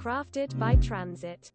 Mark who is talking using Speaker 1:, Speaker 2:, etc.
Speaker 1: crafted by Transit.